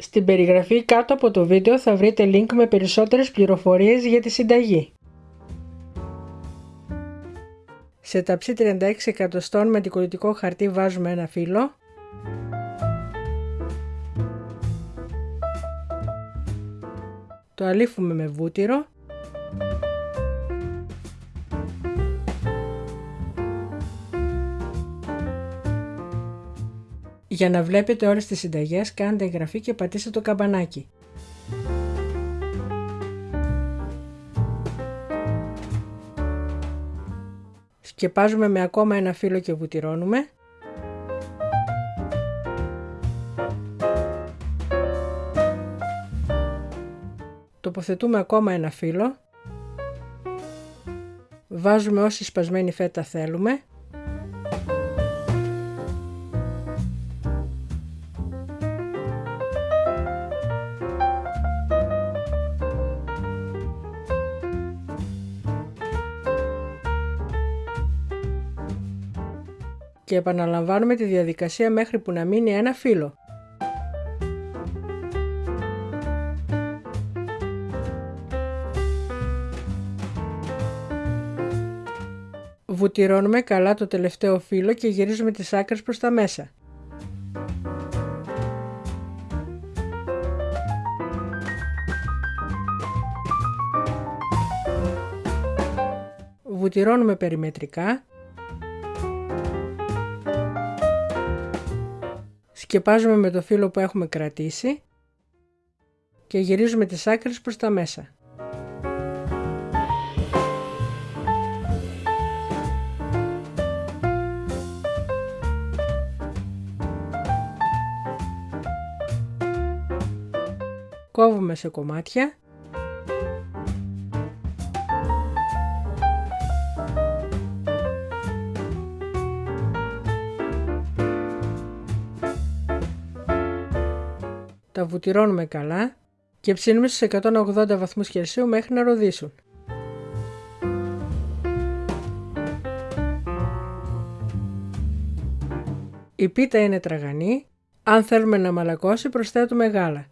Στην περιγραφή κάτω από το βίντεο θα βρείτε link με περισσότερες πληροφορίες για τη συνταγή. Σε ταψί 36 εκατοστών με αντικολλητικό χαρτί βάζουμε ένα φύλλο. Το αλήφουμε με βούτυρο. Για να βλέπετε όλες τις συνταγές κάντε εγγραφή και πατήστε το καμπανάκι. Σκεπάζουμε με ακόμα ένα φύλλο και βουτυρώνουμε. Τοποθετούμε ακόμα ένα φύλλο. Βάζουμε όση σπασμένη φέτα θέλουμε. Και επαναλαμβάνουμε τη διαδικασία μέχρι που να μείνει ένα φύλλο. Βουτυρώνουμε καλά το τελευταίο φύλλο και γυρίζουμε τις άκρες προς τα μέσα. Βουτυρώνουμε περιμετρικά Σκεπάζουμε με το φύλλο που έχουμε κρατήσει και γυρίζουμε τις άκρες προς τα μέσα. Κόβουμε σε κομμάτια τα βουτυρώνουμε καλά και ψήνουμε στους 180 βαθμούς Κελσίου μέχρι να ροδίσουν. Η πίτα είναι τραγανή, αν θέλουμε να μαλακώσει προσθέτουμε γάλα.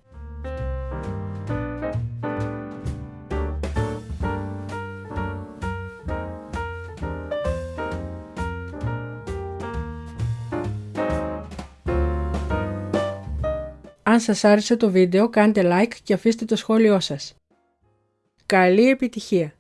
Αν σας άρεσε το βίντεο κάντε like και αφήστε το σχόλιο σας. Καλή επιτυχία!